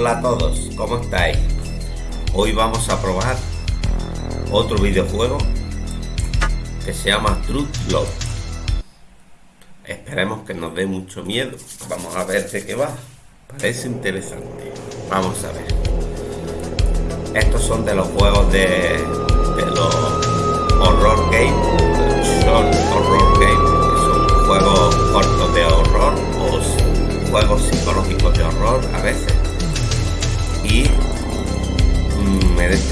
Hola a todos, ¿cómo estáis? Hoy vamos a probar otro videojuego que se llama Truth Love. Esperemos que nos dé mucho miedo. Vamos a ver de qué va. Parece interesante. Vamos a ver. Estos son de los juegos de, los horror game, short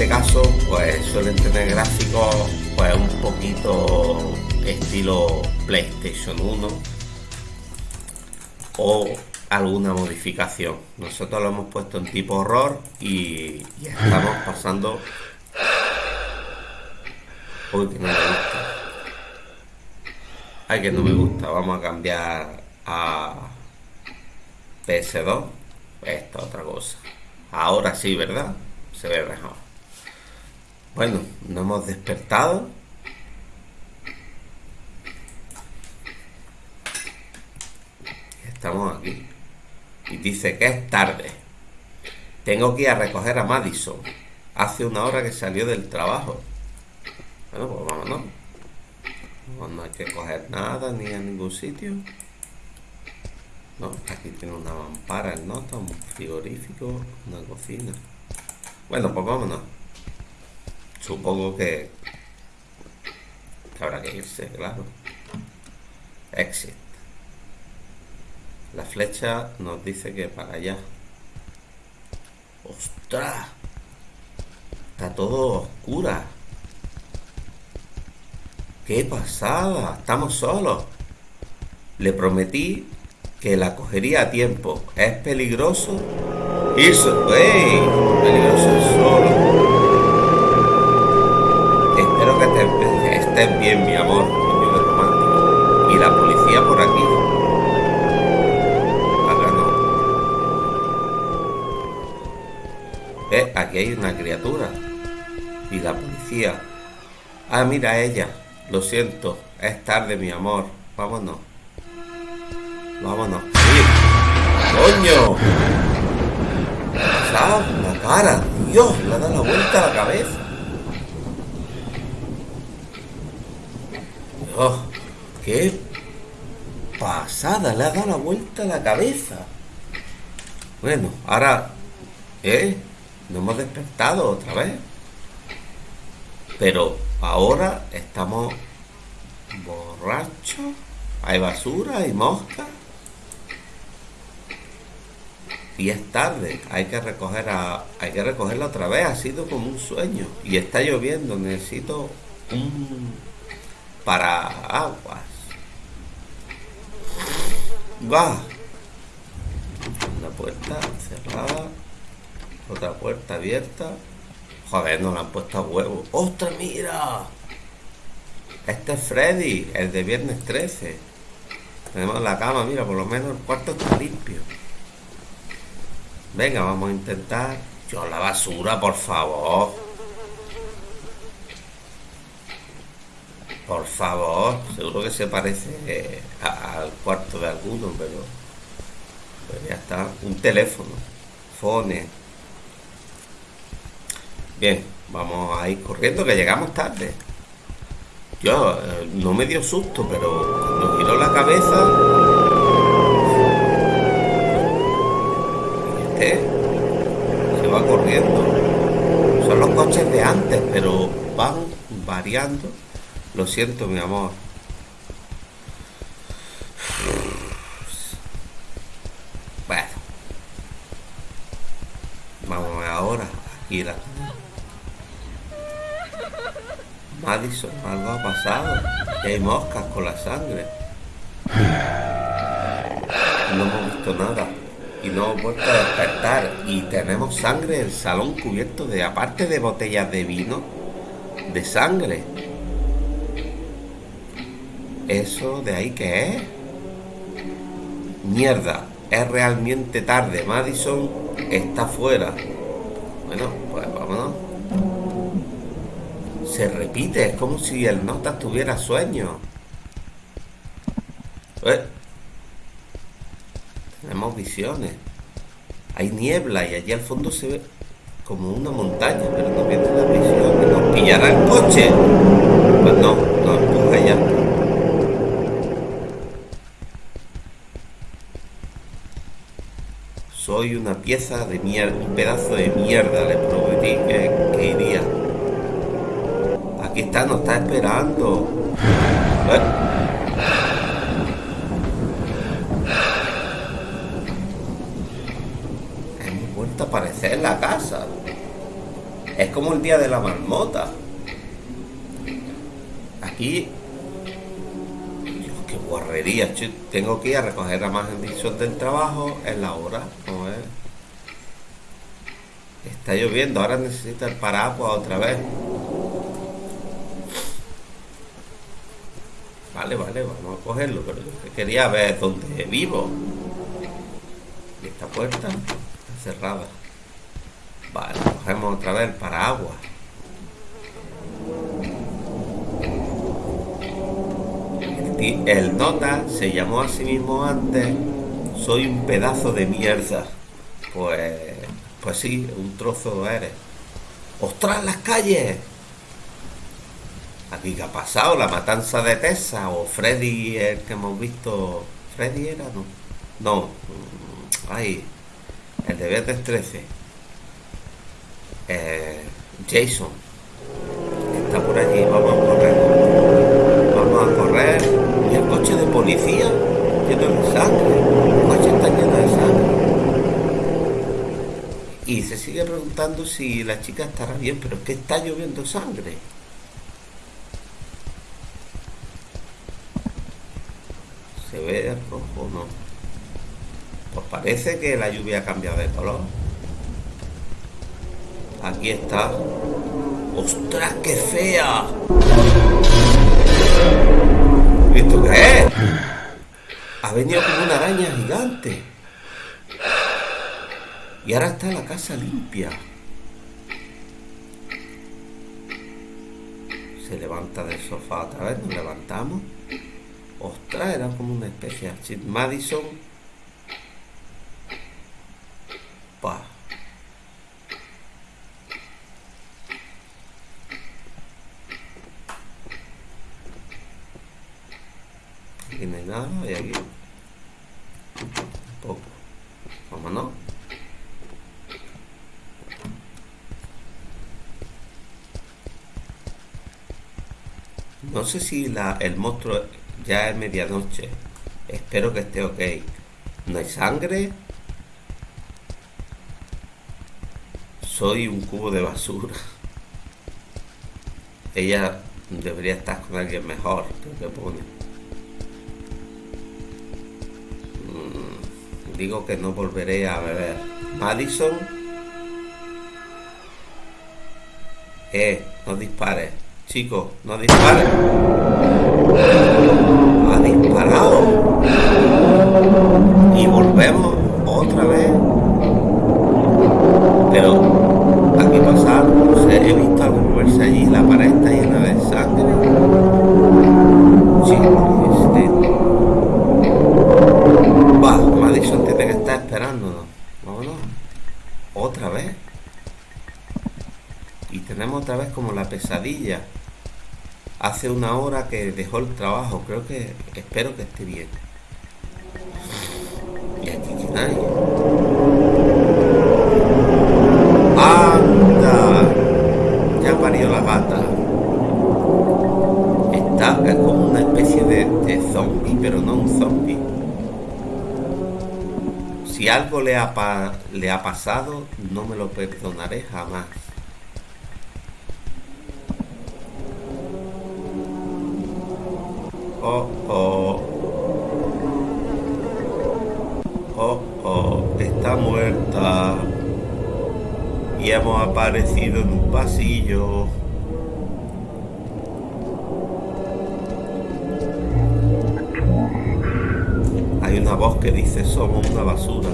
caso pues suelen tener gráficos pues un poquito estilo PlayStation 1 o alguna modificación. Nosotros lo hemos puesto en tipo horror y, estamos pasando uy que no me gusta. Ay que no me gusta. Vamos a cambiar a PS2 esta otra cosa. Ahora sí, ¿verdad? Se ve mejor. Bueno, nos hemos despertado. Estamos aquí. Y dice que es tarde. Tengo que ir a recoger a Madison. Hace una hora que salió del trabajo. Bueno, pues vámonos. No hay que coger nada ni a ningún sitio. No, aquí tiene una mampara el nota, un frigorífico, una cocina. Bueno, pues vámonos. Supongo que, habrá que irse, claro. Exit. La flecha nos dice que para allá. ¡Ostras! Está todo oscura. ¡Qué pasada! Estamos solos. Le prometí que la cogería a tiempo. Es peligroso irse, ¡Ey! Peligroso el solo. Espero que estés, bien, mi amor, romántico. Y la policía por aquí. Acá no. ¿Ves? Aquí hay una criatura. Y la policía. Ah, mira ella. Lo siento. Es tarde, mi amor. Vámonos. Vámonos. ¡Coño! La cara. Dios, le ha dado la vuelta a la cabeza. Dios, qué pasada. Le ha dado la vuelta a la cabeza. Bueno, ahora... ¿Eh? Nos hemos despertado otra vez. Pero ahora estamos borrachos. Hay basura, hay moscas y es tarde, hay que recoger a, hay que recogerla otra vez, ha sido como un sueño y está lloviendo, necesito un para aguas. Va. Una puerta cerrada, otra puerta abierta. Joder, no la han puesto a huevo. ¡Ostras, mira! Este es Freddy, el de viernes 13. Tenemos la cama, mira, por lo menos el cuarto está limpio. Venga, vamos a intentar. Yo la basura, por favor. Por favor. Seguro que se parece al cuarto de alguno, pero... Ya está. Un teléfono. Fone. Bien, vamos a ir corriendo que llegamos tarde. Yo eh, no me dio susto, pero cuando giró la cabeza se va corriendo. Son los coches de antes, pero van variando. Lo siento, mi amor. Bueno. Vamos ahora. Aquí la... Madison, algo ha pasado. hay moscas con la sangre. No hemos visto nada y no hemos vuelto a despertar y tenemos sangre en el salón cubierto de, aparte de botellas de vino, de sangre. ¿Eso de ahí qué es? Mierda, es realmente tarde. Madison está fuera. Bueno, pues vámonos. Se repite, es como si el nota tuviera sueño. ¿Eh? Tenemos visiones. hay niebla y allí al fondo se ve como una montaña, pero no viene la visión, nos pillará el coche no, no empuja ya. Soy una pieza de mierda, un pedazo de mierda, le prometí que, iría. Aquí está, nos está esperando. Hemos vuelto a aparecer la casa. Es como el día de la marmota. Aquí. Qué guarrería. Tengo que ir a recoger a más del trabajo en la hora. Está lloviendo, ahora necesita el paraguas otra vez. Vale, vale, vamos a cogerlo, pero yo quería ver dónde vivo. Y esta puerta está cerrada. Vale, cogemos otra vez para agua. El nota se llamó a sí mismo antes Soy un pedazo de mierda. Pues, pues sí, un trozo eres. ¡Ostras, las calles! Aquí qué ha pasado, la matanza de Tessa o Freddy, el que hemos visto. ¿Freddy era? No. No. Ay, el de Betes 13 eh, Jason está por allí. Vamos a correr. Y el coche de policía sangre. El coche de sangre. Y se sigue preguntando si la chica estará bien, pero es que está lloviendo sangre. ¿Se ve rojo o no? Pues parece que la lluvia ha cambiado de color. Aquí está. ¡Ostras, qué fea! ¿Esto qué es? Ha venido como una araña gigante. Y ahora está la casa limpia. Se levanta del sofá otra vez, nos levantamos. Ostras, era como una especie de Madison. Pa. Aquí no nada y aquí un poco. Vámonos. No sé si la, el monstruo ya es medianoche. Espero que esté ok. No hay sangre. Soy un cubo de basura. Ella debería estar con alguien mejor, que pone. Digo que no volveré a beber. Madison. Eh, no dispares. Chicos, no dispares. Ha disparado. Y volvemos otra vez. Pero, aquí pasa No sé, he visto algo moverse allí. La pared está llena de sangre. Chicos. Que. Vámonos. Otra vez. Y tenemos otra vez como la pesadilla. Hace una hora que dejó el trabajo. Creo que... Espero que esté bien. Y aquí quién hay. ¡Anda! Ya parió la gata. Está es como una especie de, de zombie, pero no un zombie si algo le ha, le ha pasado, no me lo perdonaré jamás. Oh, oh. Oh, oh, está muerta. Y hemos aparecido en un pasillo. Voz que dice somos una basura.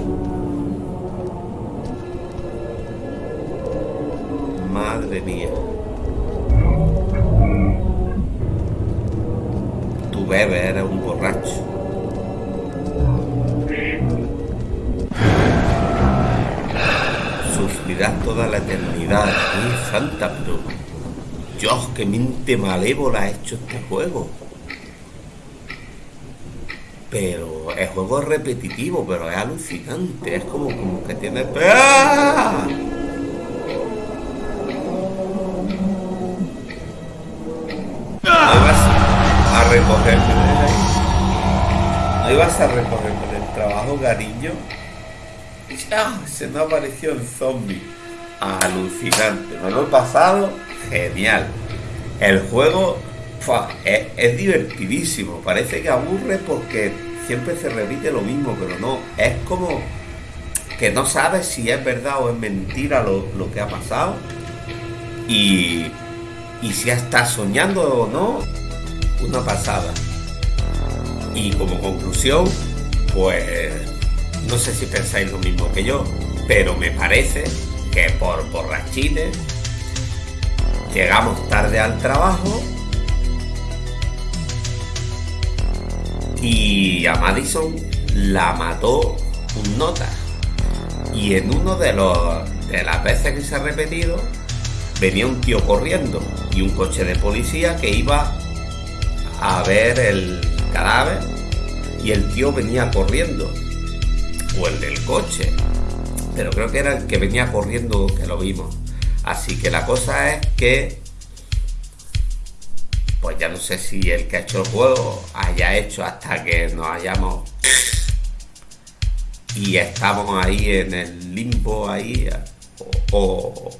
Madre mía. Tu bebé era un borracho. sufrirás toda la eternidad. ¡Ay, Santa, pero... Dios, qué mente malévola ha hecho este juego. Pero el juego es repetitivo, pero es alucinante. Es como, como que tiene... ¡Ah! Ahí vas a recoger. Ahí vas a recoger con el trabajo, cariño. ¡Ah! Se nos apareció el zombie. Alucinante. Me lo he pasado genial. El juego es, divertidísimo. Parece que aburre porque siempre se repite lo mismo, pero no. Es como que no sabes si es verdad o es mentira lo, lo que ha pasado. Y, y si está soñando o no, una pasada. Y como conclusión, pues no sé si pensáis lo mismo que yo, pero me parece que por borrachines llegamos tarde al trabajo y a Madison la mató un nota. Y en uno de los de las veces que se ha repetido, venía un tío corriendo y un coche de policía que iba a ver el cadáver y el tío venía corriendo. O el del coche. Pero creo que era el que venía corriendo que lo vimos. Así que la cosa es que pues ya no sé si el que ha hecho el juego haya hecho hasta que nos hayamos y estamos ahí en el limbo ahí o,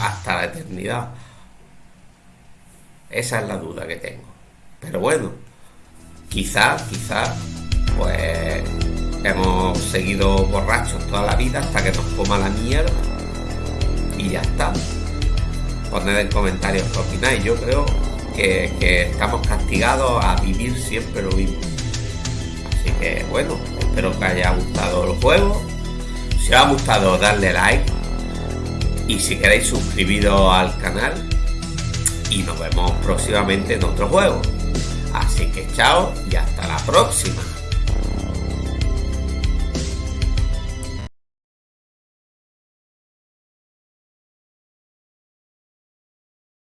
hasta la eternidad. Esa es la duda que tengo. Pero bueno, quizás, quizás, pues hemos seguido borrachos toda la vida hasta que nos coma la mierda. Y ya está. Poned en comentarios qué opináis. Yo creo que, estamos castigados a vivir siempre lo mismo. Así que bueno, espero que haya gustado el juego. Si os ha gustado, darle like. Y si queréis suscribiros al canal. Y nos vemos próximamente en otro juego. Así que chao y hasta la próxima.